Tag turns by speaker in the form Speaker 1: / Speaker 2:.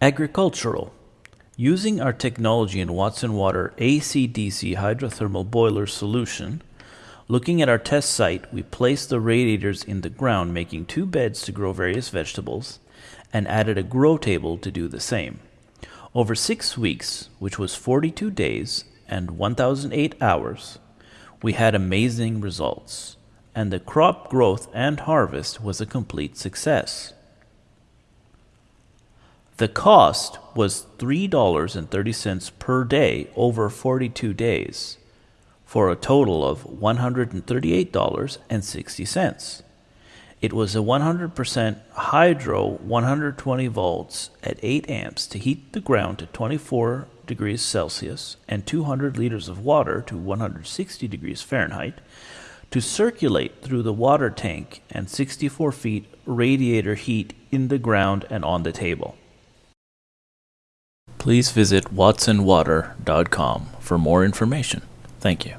Speaker 1: Agricultural. Using our technology in Watson Water AC-DC hydrothermal boiler solution, looking at our test site, we placed the radiators in the ground making two beds to grow various vegetables and added a grow table to do the same. Over six weeks, which was 42 days and 1008 hours, we had amazing results, and the crop growth and harvest was a complete success. The cost was $3.30 per day over 42 days, for a total of $138.60. It was a 100% hydro 120 volts at 8 amps to heat the ground to 24 degrees Celsius and 200 liters of water to 160 degrees Fahrenheit to circulate through the water tank and 64 feet radiator heat in the ground and on the table. Please visit watsonwater.com for more information. Thank you.